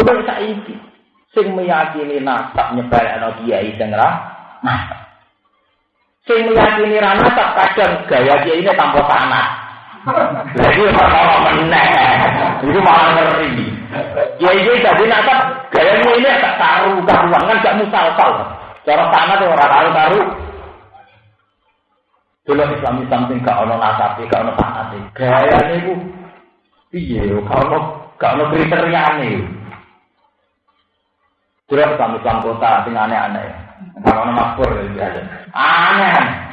Coba saiki sing meyakini nasab nyebalekno kiai sing ra nasab. Sing meyakini ra nasab kadang gaya kiai ini tanpa sanad. Jadi ora meneh. Itu malah ngeri. Kiai-kiai jadi nasab gayanya ini tak taruh karuan kan gak musal-sal. Cara sanad ora taruh-taruh. Dulu Islam Islam sing gak ono nasabe, gak ono sanate. Gayane iku piye yo gak ono gak ono. Dulu Islam Islam kota sing aneh-aneh. Gak ono makmur ya. Aneh.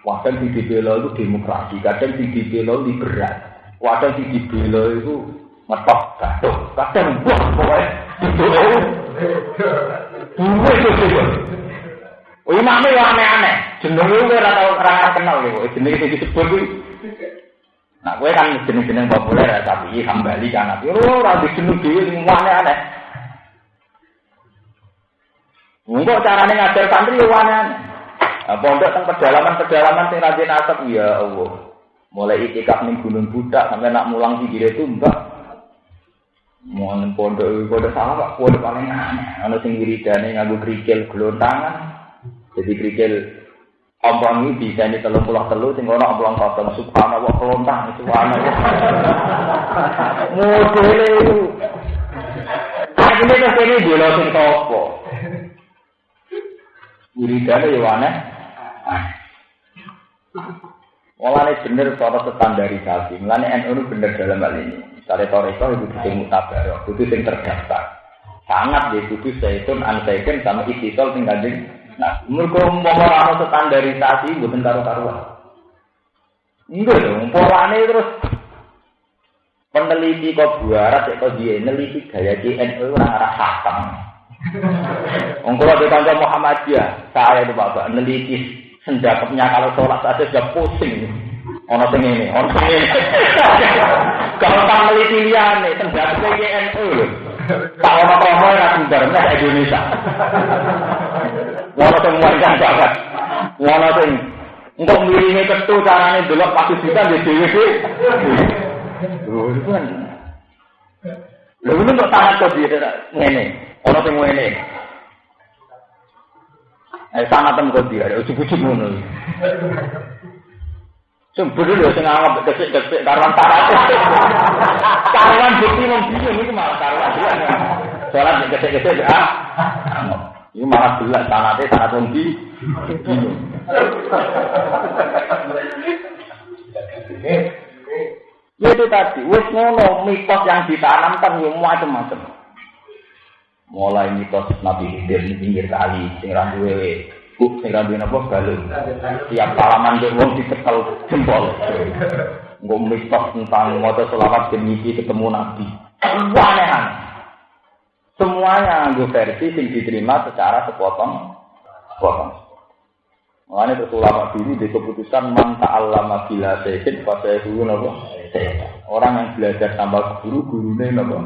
Kadang di dibela itu demokrasi, kadang di dibela liberal, kadang di dibela itu ngetok gaduh, kadang buah pokoknya itu. Dua itu Oh, imamnya aneh-aneh. Jenenge gue ora kenal lho. Jenenge sing disebut kuwi. Nah, gue kan jeneng-jeneng populer ya, tapi kembali kan tapi ora dijeneng dhewe sing aneh-aneh. Enggak carane ngajar santri yo aneh. Nah, pondok teng pedalaman-pedalaman sing rajin asap ya Allah. Mulai itikaf ning Gunung Budak sampai nak mulang pinggir itu mbak. Mau pondok pondok salah pak, pondok paling aneh. Ana sing wiridane nganggo krikil gelontangan. Jadi krikil ompong ini bisa ini telur pulau telur, sing ono ompong kosong subhanallah kelontang itu subhanallah. Modele itu. Akhirnya tuh ini dulu sing topo. Wiridane ya aneh. Mulane bener cara standarisasi. Mulane NU itu bener dalam hal ini. Misalnya Toreko itu sing mutabar, itu sing terdaftar. Sangat dia itu zaitun, ansaikun, sama istisol sing kanjeng Nah, mereka umpama ana standarisasi mboten karo-karuan. Enggak dong, polane terus peneliti kok buarat kok dia neliti gaya JNU orang arah hakam. Ongkol ada kanca Muhammadiyah, saya itu bapak neliti sendakapnya kalau sholat saja sudah pusing. Ono sing ini, ono sing ini. Kalau tak neliti liane, sendakapnya JNU loh. Tak ono promo ya sumber, Indonesia. Wono sing muangkan banget. Wono sing engko miringe ketu carane delok pasti bisa di dhewe iki. Lho itu kan. Lho kok kok dia ngene. Ono sing ngene. Eh sama tem kok dia, ujug-ujug ngono. Semburu lho sing anggap kesik-kesik karuan tarate. Karuan bukti mung bingung iki malah karuan. Salat kesik-kesik ah. Ini malah jelas sanatnya sanat tinggi. Ya itu tadi, wis ngono mitos yang ditanamkan yo macam-macam. Mulai mitos Nabi Khidir di pinggir kali, sing ra duwe buk sing ra duwe napa. Tiap salaman ndek wong ditekel jempol. Engko mitos tentang maca selawat demi ketemu Nabi. Aneh-aneh. Semuanya nganggo versi sing diterima secara sepotong sepotong. Mengenai itu ulama dulu di keputusan man ta'allama bila sehin pada guru nopo Orang yang belajar tanpa guru gurunya nopo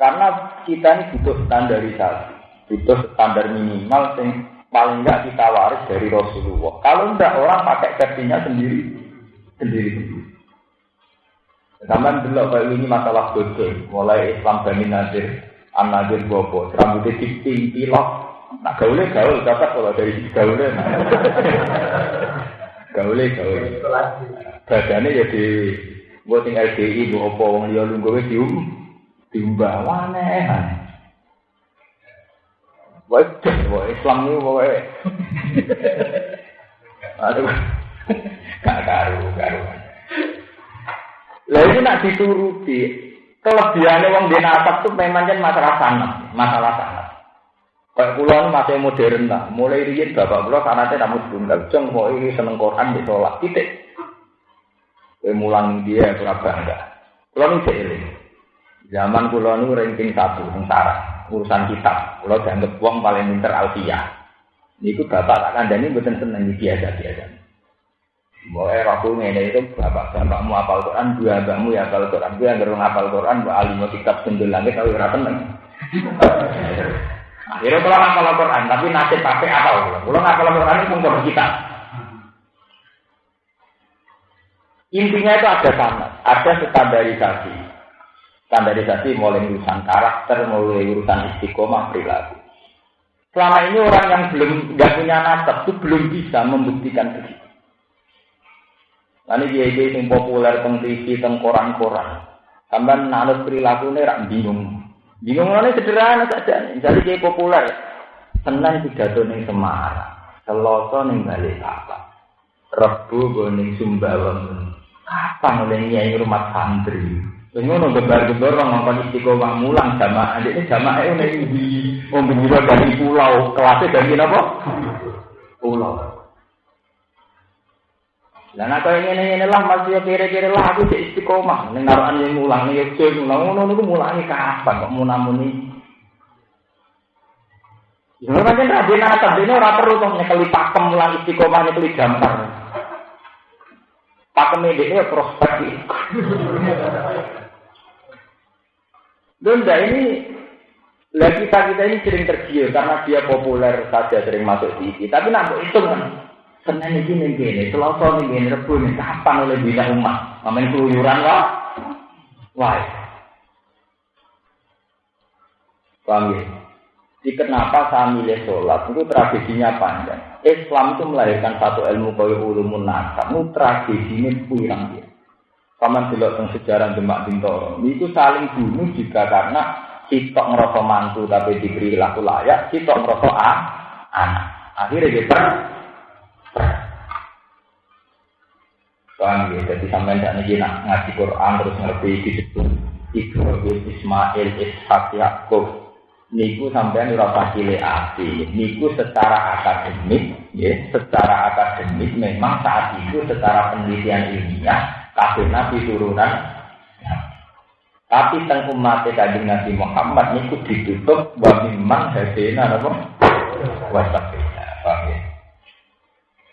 Karena kita ini butuh standarisasi, butuh standar minimal yang paling enggak kita waris dari Rasulullah. Kalau enggak orang pakai versinya sendiri sendiri sendiri. Zaman dulu kayak ini masalah bodoh, mulai Islam Bani Nazir, An Nazir Bobo, rambutnya tiping, pilok, nah gaulnya gaul, dapat kalau dari gaulnya, nah. gaulnya gaul. Badannya ya di, gue tinggal LDI, gue opo, wong liya lunggu gue dium, diumbah, aneh, Waduh, wah Islam ini pokoknya. Aduh, gak karu, karuan. Ini nak dituruti. Kelebihannya wong di nasab tuh memang kan masalah sanat, masalah sanat. Kayak pulau masih modern lah. Mulai riyen bapak pulau sanatnya namun tunggal. Jeng mau ini seneng Quran di sholat titik. Mulang dia kurang bangga. Pulau ini seiring. Zaman pulau ini ranking satu, sengsara. Urusan kitab. Pulau dianggap uang paling pinter alfiyah. Ini bapak tak kandani bukan seneng biasa-biasa. Boleh aku ngene itu bapak bapakmu apal Quran, dua bapakmu ya apal Quran, gue yang apal Quran, mbak alim kitab sendul langit tapi ora tenang. Akhirnya kalau ngapal Quran, tapi nasib pakai apal. Kalau ngapal Quran itu pun kita. Intinya itu ada sanat, ada standarisasi. Standarisasi mulai urusan karakter, mulai urusan istiqomah perilaku. Selama ini orang yang belum nggak punya nasab itu belum bisa membuktikan begitu. Lalu dia dia yang populer teng TV, teng koran-koran. Nanut perilaku ini rak bingung. Bingung ini sederhana saja. Jadi dia populer. Senang pidato ning Semarang. Selasa ning Balikpapan. Rebu go ning Sumbawa. Kapan oleh nyai rumah santri? Ngono gebar-gebar orang ngomong istiqomah mulang jamaah. Ini jamaah ini di wong dari pulau. Kelasnya dari apa? Pulau. Dan aku ingin ini lah masih kira-kira lah aku di istiqomah. Ini naruhan yang mulang, ini yang mulang. Ngono itu mulangnya kapan kok munamuni? Ya, kan rabi nata, ini orang perlu tuh nyekeli pakem mulang istiqomah, nyekeli gambar. Pakem ini ya prospek. Lunda ini lagi kita kita ini sering tergiur karena dia populer saja sering masuk TV. Tapi nak itu kan Senin ini nih gini, Selasa nih gini, Rebu nih kapan oleh bina umat? Ngamen keluyuran lah. Wah. Paham ya? Jadi kenapa saya milih sholat? Itu tradisinya panjang. Islam itu melahirkan satu ilmu kaya ulumun nasab. Itu tradisinya kurang dia. Paman dilihat tentang sejarah Demak Bintoro. Itu saling bunuh juga karena sitok ngerasa mantu tapi diberi laku layak, sitok ngerasa anak. Akhirnya dia Paham ya? Jadi sampai tidak nih ngaji Quran terus ngerti disebut Ibrahim, Ismail, Ishak, Yakub, niku sampean ora pasile api niku secara akademik ya secara akademik memang saat itu secara penelitian ilmiah kabeh nabi turunan. Tapi teng umat kanjeng Nabi Muhammad niku ditutup wa mimman hadena napa wasabina